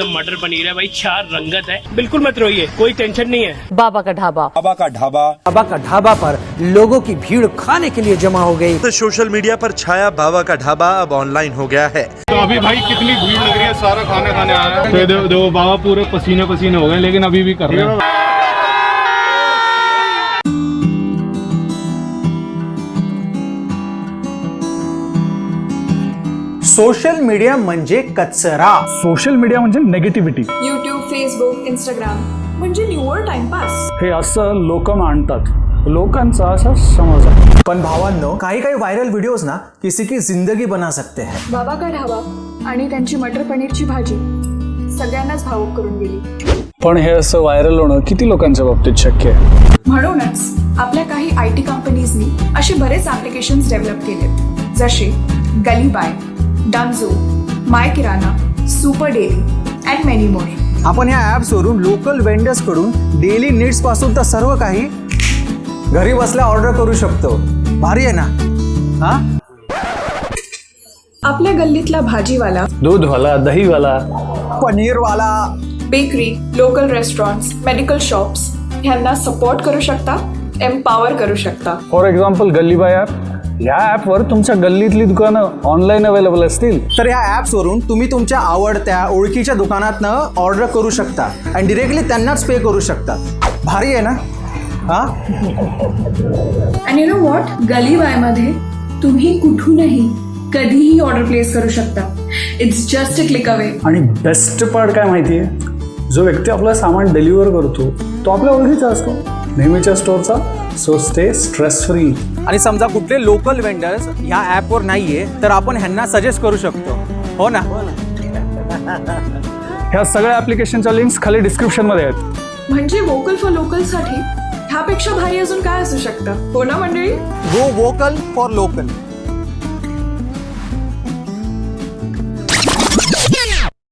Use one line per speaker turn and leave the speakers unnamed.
एकदम मटर पनीर है भाई चार रंगत है। बिल्कुल मत रोइए कोई टेंशन नहीं है।
बाबा का ढाबा।
बाबा का ढाबा।
बाबा का ढाबा पर लोगों की भीड़ खाने के लिए जमा हो गई।
तो सोशल मीडिया पर छाया बाबा का ढाबा अब ऑनलाइन हो गया है।
तो अभी भाई कितनी भीड़ लग रही है सारा खाना खाने आया रहा है। तो देखो देखो बाबा पूरे पसीने पसीने हो गए लेकिन अभी भी कर रहे हैं।
सोशल मीडिया म्हणजे कचरा.
सोशल मीडिया म्हणजे नेगेटिव्हिटी
यूट्यूब फेसबुक इंस्टाग्राम म्हणजे निव्वळ टाइमपास
हे असं लोक मांडतात लोकांचा असा समज आहे.
पण भावांनो काही काही व्हायरल व्हिडिओज ना किसी की जिंदगी बना सकते हैं.
बाबा का ढाबा आणि त्यांची मटर पनीरची भाजी सगळ्यांनाच भावुक करून गेली.
पण हे असं व्हायरल होणं किती लोकांच्या बाबतीत शक्य आहे?
म्हणूनच आपल्या काही आय टी कंपनीजनी असे बरेच ऍप्लिकेशन्स डेव्हलप केले जसे Gali buy Dunzo my kirana super daily and many more
आपण या ऍप्स वरून लोकल वेंडर्सकडून डेली नीड्सपासून तर सर्व काही घरी बसल्या ऑर्डर करू शकतो. भारी आहे ना? हा?
आपल्या गल्लीतला भाजीवाला
दूधवाला दहीवाला.
पनीरवाला.
Bakery local restaurants medical shops ह्यांना सपोर्ट करू शकता एम्पावर करू शकता.
फॉर एक्झाम्पल गल्लीबाय ॲप या ॲपवर तुमच्या गल्लीतली दुकानं ऑनलाईन अवेलेबल असतील.
तर या ऍप्स वरून तुम्ही तुमच्या आवडत्या ओळखीच्या दुकानातनं ऑर्डर करू शकता आणि डिरेक्टली त्यांनाच पे करू शकता. भारी आहे ना? हा?
अँड यू नो वॉट गलीबायमध्ये तुम्ही कुठूनही कधीही ऑर्डर प्लेस करू शकता. It's just a click away
आणि बेस्ट पार्ट काय माहिती आहे जो व्यक्ती आपलं सामान डिलिव्हर करतो तो आपल्या ओळखीचा असतो. नेहमीच्या स्टोअरचा सो स्टे स्ट्रेस फ्री
आणि समजा कुठले लोकल वेंडर्स ह्या ॲपवर नाहीये तर आपण ह्यांना सजेस्ट करू शकतो. हो ना?
ह्या सगळ्या ॲप्लिकेशनच्या लिंक्स खाली डिस्क्रिप्शनमध्ये आहेत.
म्हणजे वोकल फॉर लोकलसाठी ह्यापेक्षा भारी अजून काय असू शकतं? हो ना मंडळी?
गो वोकल फॉर लोकल